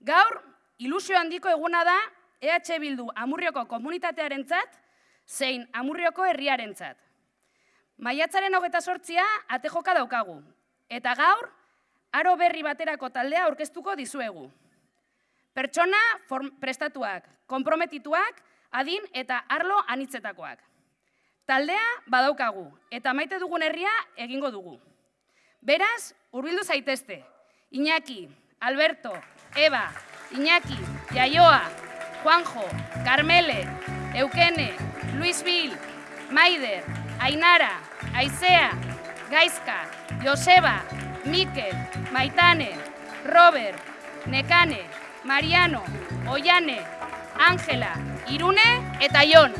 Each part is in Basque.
Gaur, ilusio handiko eguna da EH Bildu Amurrioko komunitatearentzat zein Amurrioko herriarentzat. Maiatzaren hogeta sortzia ate joka daukagu, eta gaur, aro berri baterako taldea aurkeztuko dizuegu. Pertsona prestatuak, komprometituak, adin eta arlo anitzetakoak. Taldea badaukagu, eta maite dugun herria egingo dugu. Beraz, hurbildu zaitezte. Iñaki, Alberto, Eva, Iñaki, Iaioa, Juanjo, Carmele, Eukene, Luis Vil, Maider, Ainara, Aizea, Gaizka, Joseba, Mikel, Maitane, Robert, Nekane, Mariano, Oiane, Ángela, Irune eta Jon.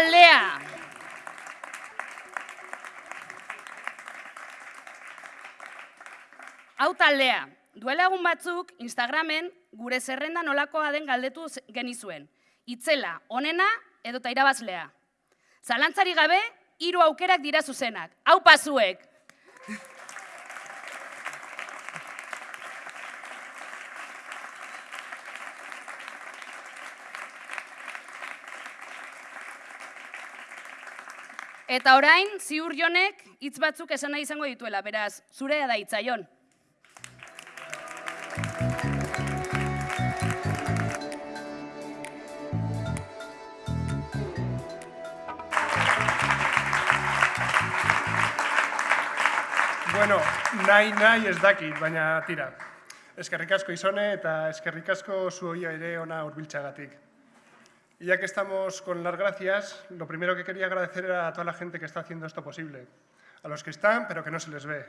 Taldea. Hau taldea. Duela egun batzuk Instagramen gure zerrenda nolakoa den galdetu genizuen. Itzela, onena edo ta irabazlea. Zalantzari gabe, hiru aukerak dira zuzenak. Hau pazuek. Eta orain, ziur jonek hitz batzuk esan nahi izango dituela, beraz, zure da hitzaion. Bueno, nahi nahi ez dakit, baina tira. Eskerrik asko izone eta eskerrik asko zuoia ere ona hurbiltzagatik. Y ya que estamos con las gracias, lo primero que quería agradecer era a toda la gente que está haciendo esto posible. A los que están, pero que no se les ve.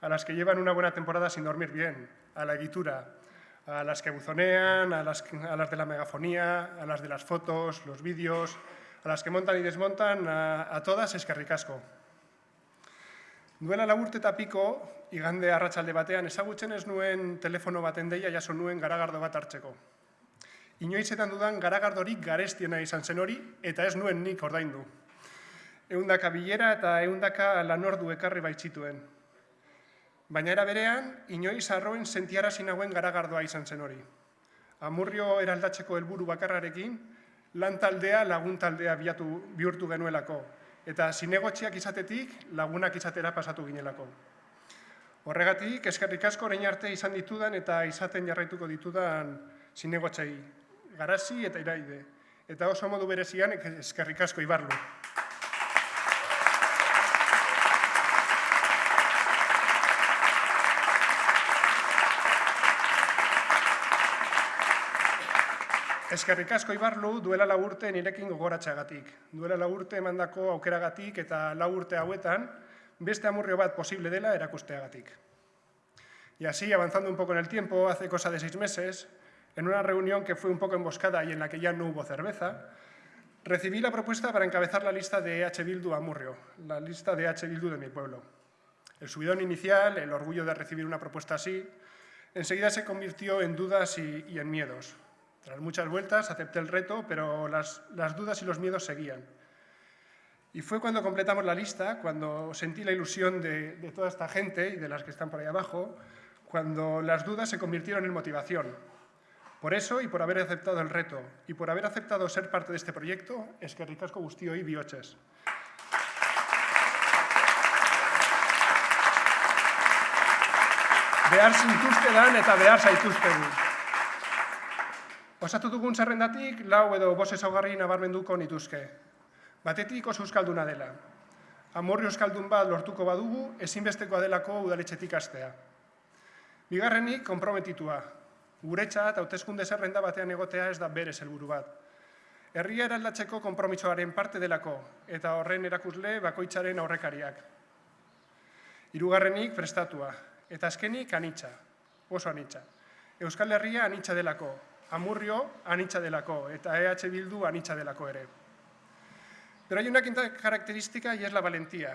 A las que llevan una buena temporada sin dormir bien. A la editura. A las que buzonean, a las, de la megafonía, a las de las fotos, los vídeos, a las que montan y desmontan, a, todas es que ricasco. Duela laburte eta piko, igande arratsalde batean, ezagutzen ez nuen telefono baten deia jaso nuen garagardo bat hartzeko. Inoizetan dudan garagardorik garestiena izan zen hori, eta ez nuen nik ordaindu. Eundaka bilera eta eundaka lanordu ekarri baitzituen. Baina era berean, inoiz arroen sentiara nagoen garagardoa izan zen hori. Amurrio eraldatzeko helburu bakarrarekin, lan taldea lagun taldea biatu, bihurtu genuelako, eta zinegotxiak izatetik lagunak izatera pasatu ginelako. Horregatik, eskerrik asko orain arte izan ditudan eta izaten jarraituko ditudan zinegotxai garazi eta iraide. Eta oso modu berezian eskerrik asko ibarlu. Eskerrik asko ibarlu duela laburte nirekin gogoratxagatik. Duela laburte emandako aukeragatik eta laburte hauetan beste amurrio bat posible dela erakusteagatik. Y así, avanzando un poco en el tiempo, hace cosa de seis meses, en una reunión que fue un poco emboscada y en la que ya no hubo cerveza, recibí la propuesta para encabezar la lista de H. Bildu a Murrio, la lista de H. Bildu de mi pueblo. El subidón inicial, el orgullo de recibir una propuesta así, enseguida se convirtió en dudas y, y en miedos. Tras muchas vueltas acepté el reto, pero las, las dudas y los miedos seguían. Y fue cuando completamos la lista, cuando sentí la ilusión de, de toda esta gente y de las que están por ahí abajo, cuando las dudas se convirtieron en motivación, por eso y por haber aceptado el reto y por haber aceptado ser parte de este proyecto, es que ricasco guztio y bioches. Behar zintuztedan eta behar zaituztegu. Osatu dugun zerrendatik, lau edo bos ezaugarri nabarmenduko nituzke. Batetik oso euskalduna dela. Amorri euskaldun bat lortuko badugu, ezinbestekoa delako udaletxetik astea. Bigarrenik, konprometitua, guretzat hauteskunde zerrenda batean egotea ez da bere helburu bat. Herria eraldatzeko konpromisoaren parte delako eta horren erakusle bakoitzaren aurrekariak. Hirugarrenik prestatua eta azkenik anitza, oso anitza. Euskal Herria anitza delako, Amurrio anitza delako eta EH Bildu anitza delako ere. Pero hay una quinta característica y es la valentía,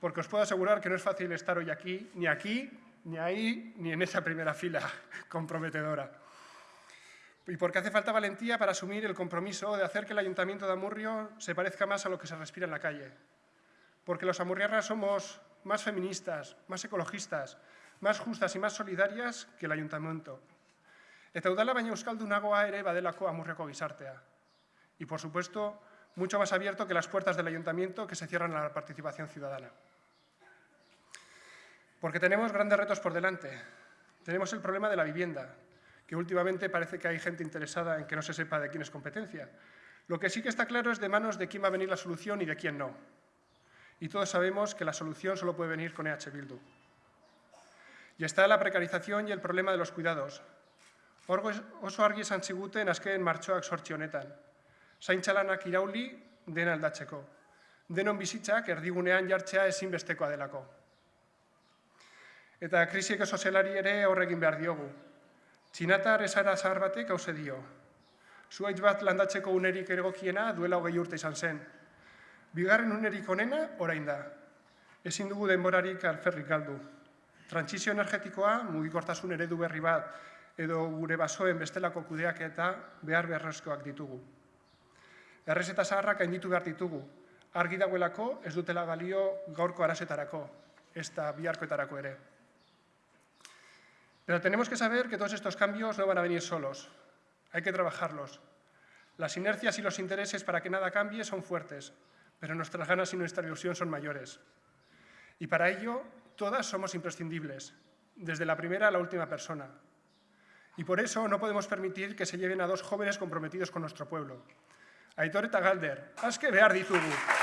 porque os puedo asegurar que no es fácil estar hoy aquí, ni aquí, ni ahí, ni en esa primera fila comprometedora. Y porque hace falta valentía para asumir el compromiso de hacer que el Ayuntamiento de Amurrio se parezca más a lo que se respira en la calle. Porque los amurriarras somos más feministas, más ecologistas, más justas y más solidarias que el Ayuntamiento. Eta udala baina euskaldunagoa ere badelako amurreko gizartea. Y, por supuesto, mucho más abierto que las puertas del Ayuntamiento que se cierran a la participación ciudadana. Porque tenemos grandes retos por delante. Tenemos el problema de la vivienda, que últimamente parece que hay gente interesada en que no se sepa de quién es competencia. Lo que sí que está claro es de manos de quién va a venir la solución y de quién no. Y todos sabemos que la solución solo puede venir con EH Bildu. Y está la precarización y el problema de los cuidados. Oso argi esan ziguten azken martxoak sortzi honetan. Zaintzalanak irauli den aldatzeko. Denon bizitzak erdigunean jartzea ezinbestekoa delako. Eta krisiek sozialari ere horregin behar diogu. Txinatar esara zahar batek hause dio. Zuaitz bat landatzeko unerik egokiena duela hogei urte izan zen. Bigarren unerik onena orain da. Ezin dugu denborarik alferrik galdu. Trantzizio energetikoa, mugikortasun eredu berri bat, edo gure basoen bestelako kudeak eta behar beharrezkoak ditugu. Errez eta zaharrak hainditu behar ditugu. Argi dagoelako ez dutela galio gaurko arazetarako, ez da biharkoetarako ere. Pero tenemos que saber que todos estos cambios no van a venir solos. Hay que trabajarlos. Las inercias y los intereses para que nada cambie son fuertes, pero nuestras ganas y nuestra ilusión son mayores. Y para ello, todas somos imprescindibles, desde la primera a la última persona. Y por eso no podemos permitir que se lleven a dos jóvenes comprometidos con nuestro pueblo. Aitor eta Galder, aske behar ditugu.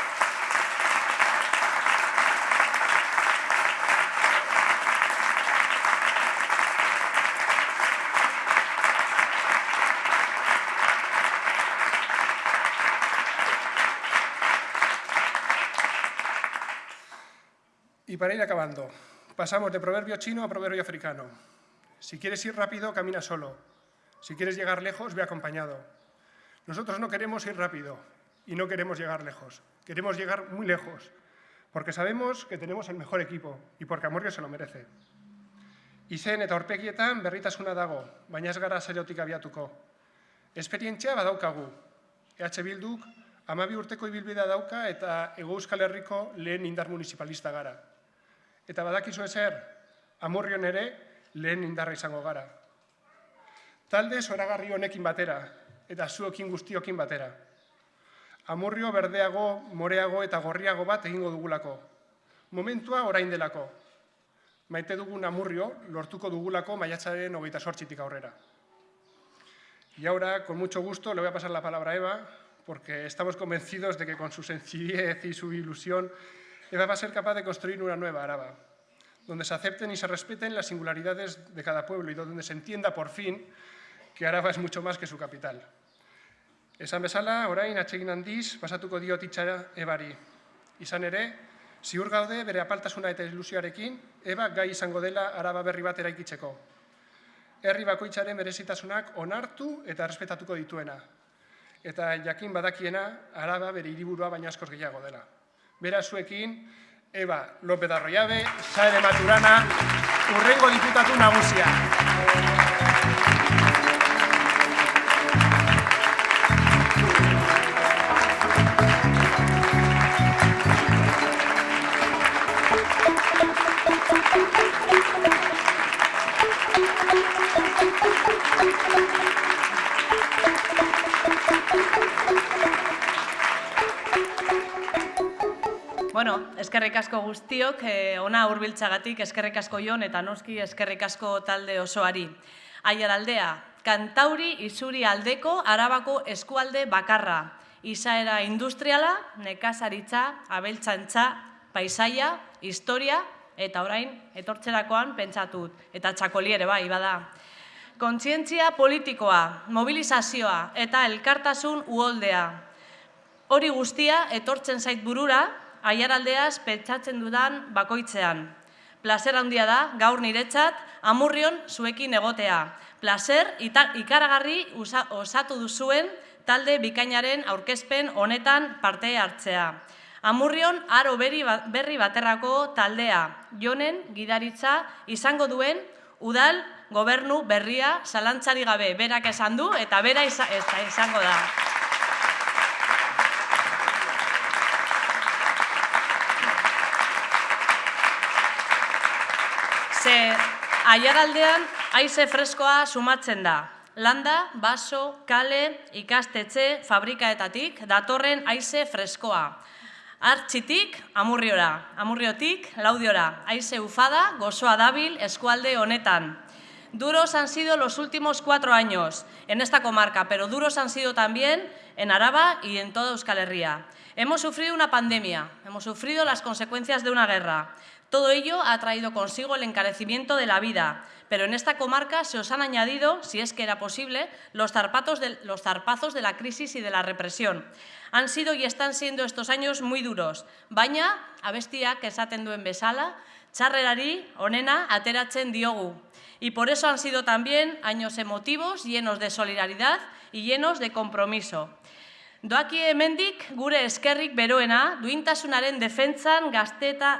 Para ir acabando, pasamos de proverbio chino a proverbio africano. Si quieres ir rápido, camina solo. Si quieres llegar lejos, ve acompañado. Nosotros no queremos ir rápido y no queremos llegar lejos. Queremos llegar muy lejos, porque sabemos que tenemos el mejor equipo y porque Amorrio se lo merece. Izen eta horpegietan berritasuna dago, baina ez gara seriotik abiatuko. Esperientzia badaukagu. EH Bilduk amabi urteko ibilbidea dauka eta Ego Euskal Herriko lehen indar municipalista gara. Eta badakizu ezer, amurrion ere lehen indarra izango gara. Talde zoragarri honekin batera, eta zuekin guztiokin batera. Amurrio berdeago, moreago eta gorriago bat egingo dugulako. Momentua orain delako. Maite dugun amurrio lortuko dugulako maiatzaren hogeita sortzitik aurrera. Y ahora, con mucho gusto, le voy a pasar la palabra a Eva, porque estamos convencidos de que con su sencillez y su ilusión, Eva va a ser capaz de construir una nueva Araba, donde se acepten y se respeten las singularidades de cada pueblo y donde se entienda por fin que Araba es mucho más que su capital. Esan bezala, orain atsegin handiz, pasatuko dio titxara ebari. Izan ere, ziur gaude bere apaltasuna eta ilusioarekin, eba gai izango dela araba berri bat eraikitzeko. Herri bakoitzaren berezitasunak onartu eta respetatuko dituena. Eta jakin badakiena, araba bere hiriburua baina askoz gehiago dela. Bera zuekin, Eba López Arroyabe, Saere Maturana, urrengo diputatu nagusia. Eskerrik asko guztiok, eh, ona hurbiltzagatik eskerrik asko jon eta noski eskerrik asko talde osoari. Aier aldea, kantauri izuri aldeko arabako eskualde bakarra. Izaera industriala, nekazaritza, abeltzantza, paisaia, historia eta orain etortzerakoan pentsatut. Eta txakoli ere bai, bada. Kontzientzia politikoa, mobilizazioa eta elkartasun uholdea. Hori guztia etortzen zait burura, aiaraldeaz pentsatzen dudan bakoitzean. Plazer handia da, gaur niretzat, amurrion zuekin egotea. Plazer ikaragarri osatu duzuen talde bikainaren aurkezpen honetan parte hartzea. Amurrion aro berri baterrako taldea, jonen gidaritza izango duen udal gobernu berria zalantzari gabe berak esan du eta bera izango da. Ze aiaraldean haize freskoa sumatzen da. Landa, baso, kale, ikastetxe, fabrikaetatik, datorren haize freskoa. Artxitik, amurriora, amurriotik, laudiora, aize ufada, gozoa dabil, eskualde honetan. Duros han sido los últimos cuatro años en esta comarca, pero duros han sido también en Araba y en toda Euskal Herria. Hemos sufrido una pandemia, hemos sufrido las consecuencias de una guerra. Todo ello ha traído consigo el encarecimiento de la vida, pero en esta comarca se os han añadido, si es que era posible, los, de, zarpazos de la crisis y de la represión. Han sido y están siendo estos años muy duros, baina, abestiak esaten duen bezala, onena ateratzen diogu. Y por eso han sido también años emotivos, llenos de solidaridad y llenos de compromiso. Doaki hemendik gure eskerrik beroena duintasunaren defentsan gazteta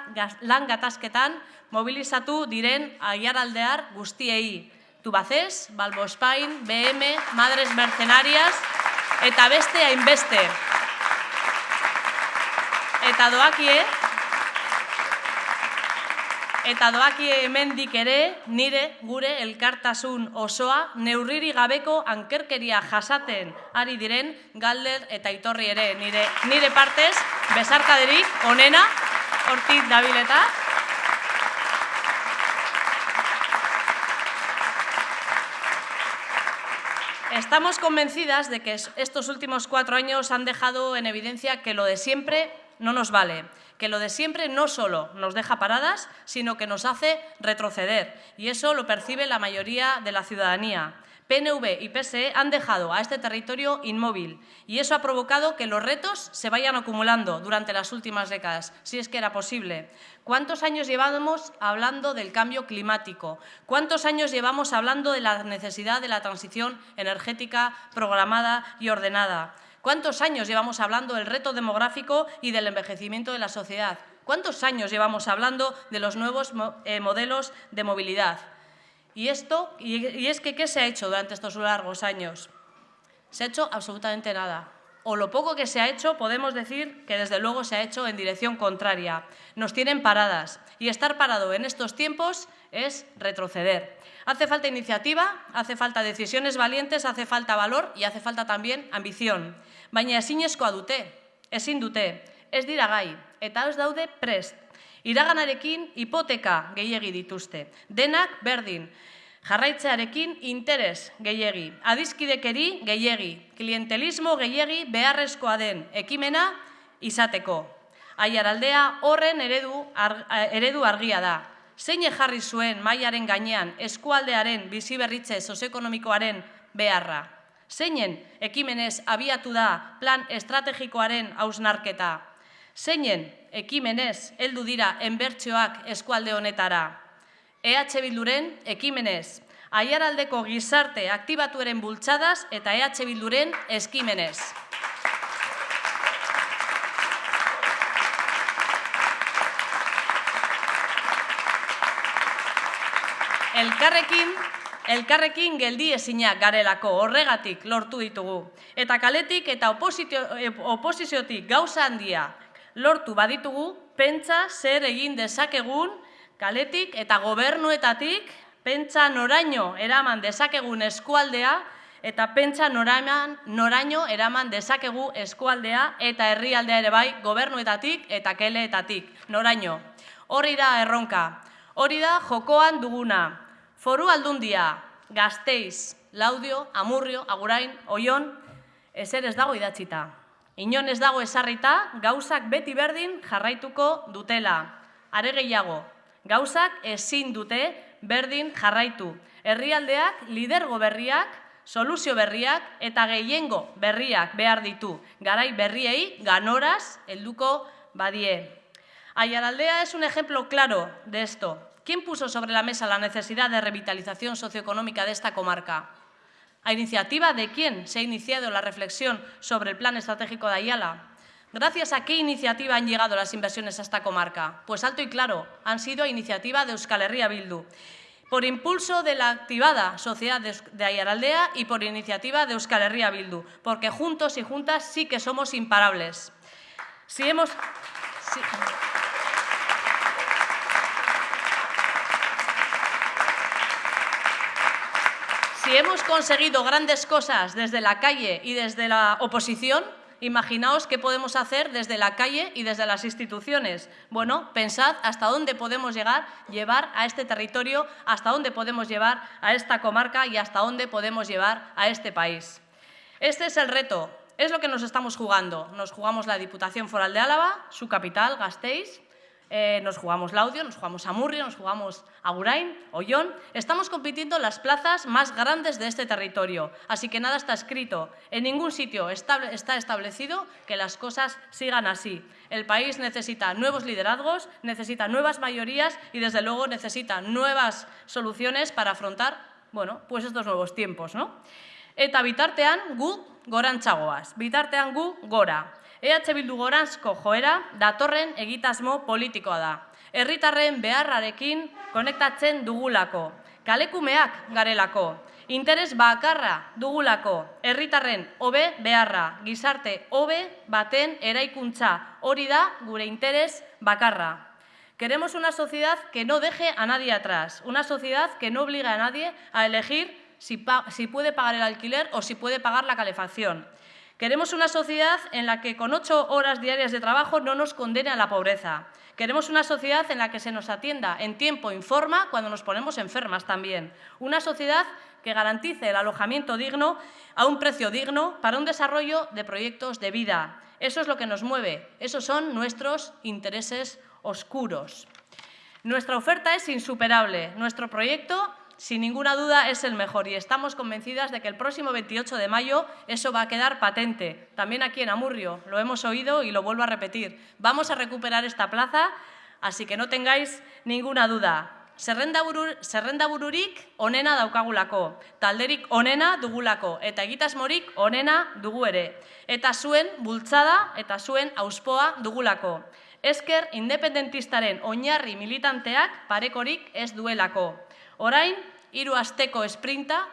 lan gatazketan mobilizatu diren aiaraldear guztiei. Tubacés, Balbospain, BM, Madres Mercenarias eta beste hainbeste. Eta doakie, eta doakie hemendik ere nire gure elkartasun osoa neurriri gabeko ankerkeria jasaten ari diren galder eta itorri ere. Nire nire partez besarkaderik onena hortik dabileta Estamos convencidas de que estos últimos cuatro años han dejado en evidencia que lo de siempre no nos vale, que lo de siempre no solo nos deja paradas, sino que nos hace retroceder. Y eso lo percibe la mayoría de la ciudadanía. PNV y PSE han dejado a este territorio inmóvil y eso ha provocado que los retos se vayan acumulando durante las últimas décadas, si es que era posible. ¿Cuántos años llevamos hablando del cambio climático? ¿Cuántos años llevamos hablando de la necesidad de la transición energética programada y ordenada? ¿Cuántos años llevamos hablando del reto demográfico y del envejecimiento de la sociedad? ¿Cuántos años llevamos hablando de los nuevos eh, modelos de movilidad? Y, esto, y es que, ¿qué se ha hecho durante estos largos años? Se ha hecho absolutamente nada. O lo poco que se ha hecho, podemos decir que desde luego se ha hecho en dirección contraria. Nos tienen paradas. Y estar parado en estos tiempos es retroceder. Hace falta iniciativa, hace falta decisiones valientes, hace falta valor y hace falta también ambición. Baina ezinezkoa dute, ezin dute, ez dira gai, eta ez daude prest. Iraganarekin hipoteka gehiegi dituzte. Denak berdin. Jarraitzearekin interes gehiegi. Adizkidekeri gehiegi. Klientelismo gehiegi beharrezkoa den ekimena izateko. Aiaraldea horren eredu, eredu argia da. Zein jarri zuen mailaren gainean eskualdearen biziberritze sozioekonomikoaren beharra? Zeinen ekimenez abiatu da plan estrategikoaren hausnarketa? Zeinen ekimenez heldu dira enbertsioak eskualde honetara. EH Bilduren ekimenez, aiaraldeko gizarte aktibatuaren bultzadas eta EH Bilduren eskimenez. Elkarrekin, elkarrekin geldi ezinak garelako horregatik lortu ditugu. Eta kaletik eta oposiziotik gauza handia lortu baditugu, pentsa zer egin dezakegun kaletik eta gobernuetatik pentsa noraino eraman dezakegun eskualdea eta pentsa noraman, noraino eraman dezakegu eskualdea eta herrialdea ere bai gobernuetatik eta keleetatik, noraino. Hori da erronka, hori da jokoan duguna. Foru aldundia, gazteiz, laudio, amurrio, agurain, oion, ezer ez dago idatzita. Inon ez dago esarrita, gauzak beti berdin jarraituko dutela. Are gehiago, gauzak ezin dute berdin jarraitu. Herrialdeak, lidergo berriak, soluzio berriak eta gehiengo berriak behar ditu. Garai berriei ganoraz helduko badie. Aiaraldea es un ejemplo claro de esto. ¿Quién puso sobre la mesa la necesidad de revitalización socioeconómica de esta comarca? ¿A iniciativa de quién se ha iniciado la reflexión sobre el Plan Estratégico de Ayala? ¿Gracias a qué iniciativa han llegado las inversiones a esta comarca? Pues alto y claro, han sido iniciativa de Euskal Herria Bildu, por impulso de la activada Sociedad de Ayaraldea y por iniciativa de Euskal Herria Bildu, porque juntos y juntas sí que somos imparables. Si hemos... Si hemos conseguido grandes cosas desde la calle y desde la oposición, imaginaos qué podemos hacer desde la calle y desde las instituciones. Bueno, pensad hasta dónde podemos llegar, llevar a este territorio, hasta dónde podemos llevar a esta comarca y hasta dónde podemos llevar a este país. Este es el reto, es lo que nos estamos jugando. Nos jugamos la Diputación Foral de Álava, su capital, Gasteiz, eh, nos jugamos Laudio, nos jugamos Amurrio, nos jugamos Agurain, Ollón. Estamos compitiendo en las plazas más grandes de este territorio. Así que nada está escrito. En ningún sitio está establecido que las cosas sigan así. El país necesita nuevos liderazgos, necesita nuevas mayorías y, desde luego, necesita nuevas soluciones para afrontar bueno, pues estos nuevos tiempos. ¿no? Eta bitartean gu bitartean gu gora. EH Bildu goranzko joera datorren egitasmo politikoa da. Herritarren beharrarekin konektatzen dugulako, kalekumeak garelako, interes bakarra dugulako, herritarren hobe beharra, gizarte hobe baten eraikuntza, hori da gure interes bakarra. Queremos una sociedad que no deje a nadie atrás, una sociedad que no obligue a nadie a elegir si, si puede pagar el alquiler o si puede pagar la calefacción. Queremos una sociedad en la que con ocho horas diarias de trabajo no nos condene a la pobreza. Queremos una sociedad en la que se nos atienda en tiempo y forma cuando nos ponemos enfermas también. Una sociedad que garantice el alojamiento digno a un precio digno para un desarrollo de proyectos de vida. Eso es lo que nos mueve, esos son nuestros intereses oscuros. Nuestra oferta es insuperable. Nuestro proyecto, sin ninguna duda, es el mejor y estamos convencidas de que el próximo 28 de mayo eso va a quedar patente. También aquí en Amurrio, lo hemos oído y lo vuelvo a repetir. Vamos a recuperar esta plaza, así que no tengáis ninguna duda. Zerrendaburu, zerrendabururik onena daukagulako, talderik onena dugulako, eta egitasmorik onena dugu ere. Eta zuen bultzada eta zuen auspoa dugulako. Esker independentistaren oinarri militanteak parekorik ez duelako. Orain, hiru asteko esprinta,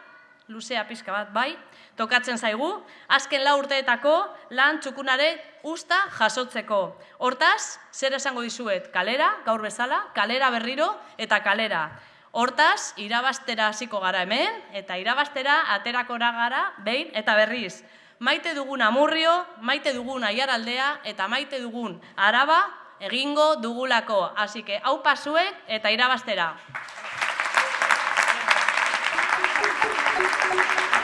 luzea pizka bat bai, tokatzen zaigu, azken lau urteetako lan txukunare usta jasotzeko. Hortaz, zer esango dizuet, kalera, gaur bezala, kalera berriro eta kalera. Hortaz, irabastera hasiko gara hemen, eta irabastera aterakora gara behin eta berriz. Maite dugun amurrio, maite dugun aiaraldea eta maite dugun araba egingo dugulako. Así hau pasuek eta irabastera. Thank you.